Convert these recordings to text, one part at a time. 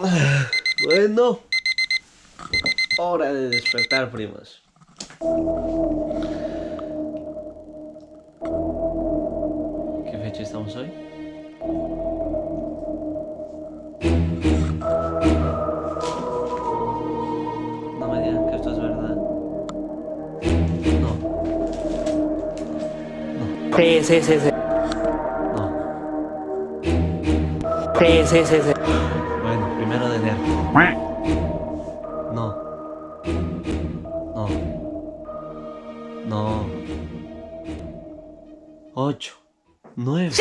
Bueno, hora de despertar, primos. ¿Qué fecha estamos hoy? No me digan que esto es verdad. No. Sí, sí, sí, sí. No. Sí, sí, sí, sí. Primero de enero. No. No. No. Ocho. Nueve.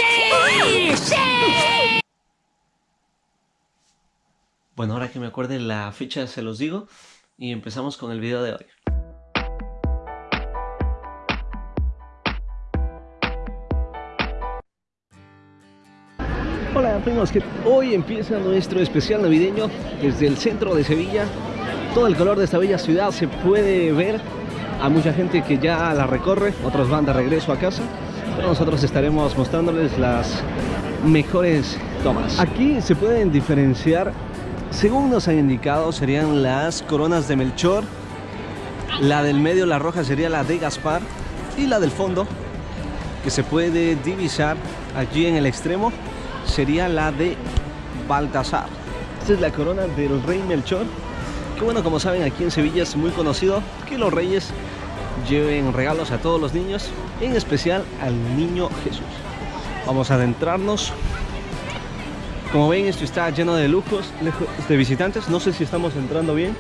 Bueno, ahora que me acuerde la fecha se los digo y empezamos con el video de hoy. Hoy empieza nuestro especial navideño desde el centro de Sevilla. Todo el color de esta bella ciudad se puede ver. A mucha gente que ya la recorre, otros van de regreso a casa. Pero nosotros estaremos mostrándoles las mejores tomas. Aquí se pueden diferenciar, según nos han indicado, serían las coronas de Melchor. La del medio, la roja, sería la de Gaspar. Y la del fondo, que se puede divisar allí en el extremo, sería la de Baltasar. Esta es la corona del rey Melchor. Que bueno, como saben, aquí en Sevilla es muy conocido que los reyes lleven regalos a todos los niños, en especial al niño Jesús. Vamos a adentrarnos. Como ven, esto está lleno de lujos, lejos de visitantes. No sé si estamos entrando bien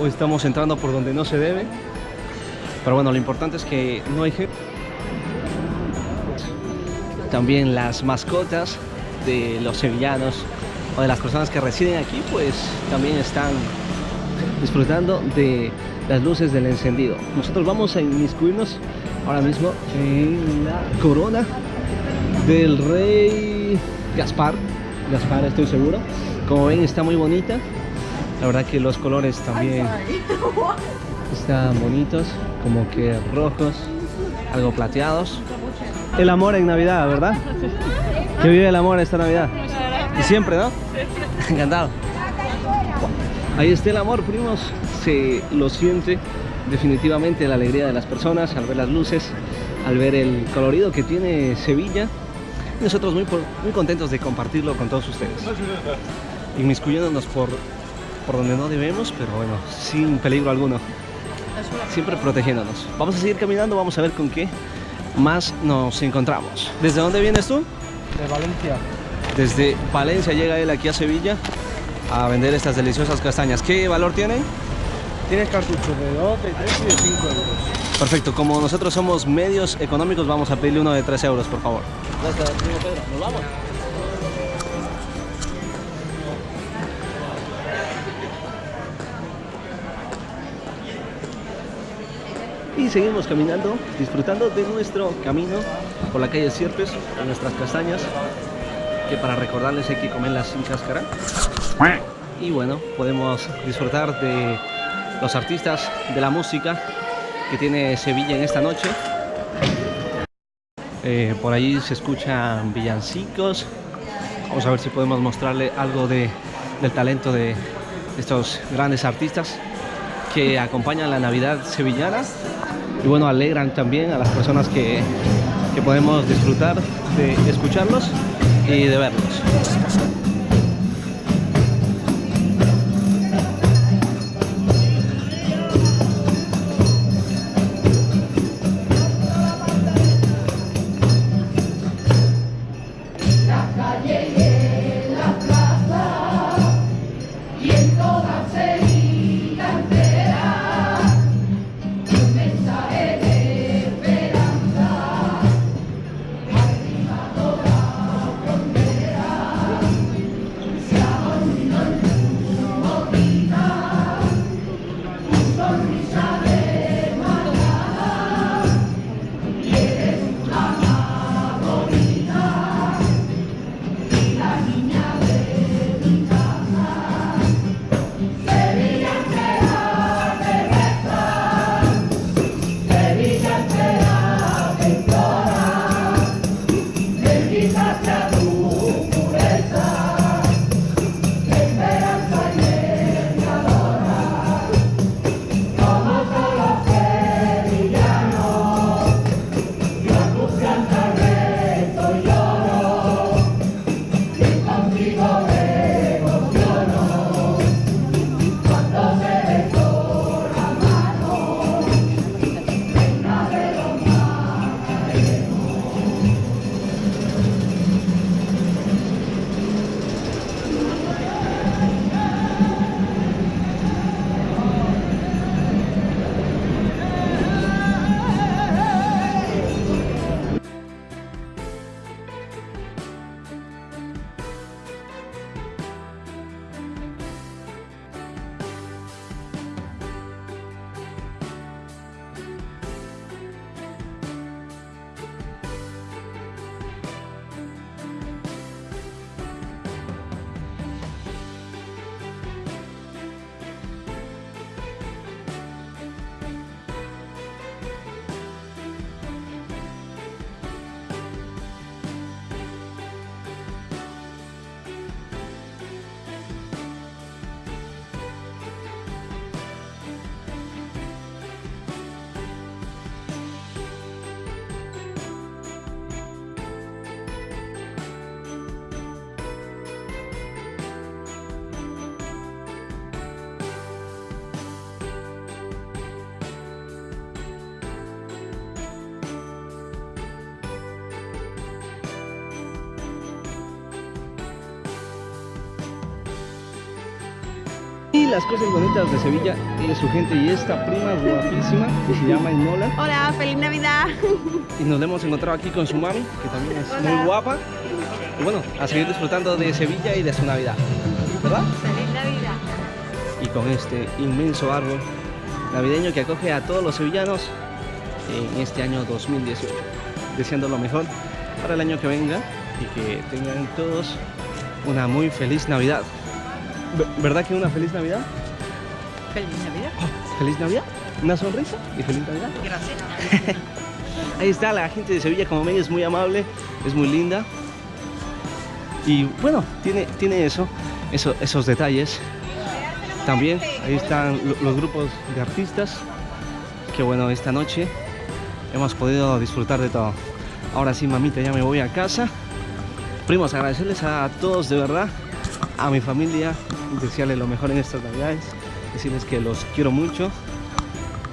o estamos entrando por donde no se debe. Pero bueno, lo importante es que no hay gente. También las mascotas de los sevillanos o de las personas que residen aquí, pues también están disfrutando de las luces del encendido. Nosotros vamos a inmiscuirnos ahora mismo en la corona del rey Gaspar. Gaspar, estoy seguro. Como ven, está muy bonita. La verdad que los colores también están bonitos, como que rojos, algo plateados. El amor en Navidad, ¿verdad? Que vive el amor esta Navidad. Y siempre, ¿no? Encantado. Ahí está el amor, primos. Se lo siente definitivamente la alegría de las personas al ver las luces, al ver el colorido que tiene Sevilla. Nosotros muy, muy contentos de compartirlo con todos ustedes. Inmiscuyéndonos por, por donde no debemos, pero bueno, sin peligro alguno. Siempre protegiéndonos. Vamos a seguir caminando, vamos a ver con qué más nos encontramos. ¿Desde dónde vienes tú? De Valencia. Desde Valencia llega él aquí a Sevilla a vender estas deliciosas castañas. ¿Qué valor tienen? Tienes cartuchos de 2, de 3 y de 5 euros. Perfecto, como nosotros somos medios económicos, vamos a pedirle uno de 3 euros, por favor. Gracias, Pedro. ¿Nos vamos? Y seguimos caminando, disfrutando de nuestro camino por la calle Sierpes, con nuestras castañas, que para recordarles hay que comerlas sin cáscara. Y bueno, podemos disfrutar de los artistas, de la música que tiene Sevilla en esta noche. Eh, por ahí se escuchan villancicos. Vamos a ver si podemos mostrarle algo de, del talento de estos grandes artistas que acompañan la Navidad sevillana y bueno, alegran también a las personas que, que podemos disfrutar de escucharlos y de verlos. Y las cosas bonitas de Sevilla es su gente y esta prima guapísima que se llama Inola. Hola, feliz Navidad. Y nos hemos encontrado aquí con su mami, que también es Hola. muy guapa. Y bueno, a seguir disfrutando de Sevilla y de su Navidad. ¿Verdad? Feliz Navidad. y con este inmenso árbol navideño que acoge a todos los sevillanos en este año 2018. Deseando lo mejor para el año que venga y que tengan todos una muy feliz Navidad. Ver- ¿Verdad que una feliz Navidad? Feliz Navidad. ¿Feliz Navidad? ¿Una sonrisa? ¿Y feliz Navidad? Gracias. Ahí está la gente de Sevilla, como ven, es muy amable, es muy linda. Y bueno, tiene, tiene eso, eso, esos detalles. También ahí están lo- los grupos de artistas. Que bueno, esta noche hemos podido disfrutar de todo. Ahora sí, mamita, ya me voy a casa. Primos, agradecerles a todos de verdad, a mi familia, desearles lo mejor en estas navidades, decirles que los quiero mucho,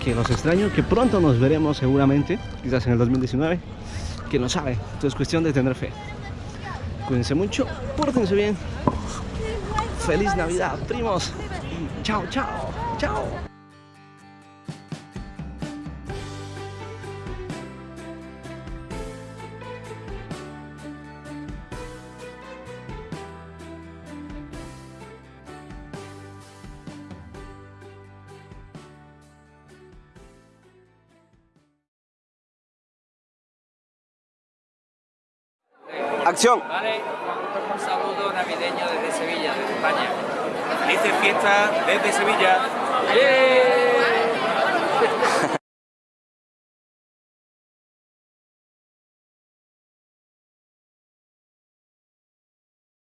que los extraño, que pronto nos veremos seguramente, quizás en el 2019, que no sabe, esto es cuestión de tener fe. Cuídense mucho, pórtense bien. Feliz Navidad, primos. Chao, chao, chao. Acción. Vale, un saludo navideño desde Sevilla, desde España. Felices fiestas desde Sevilla. ¡Yeah!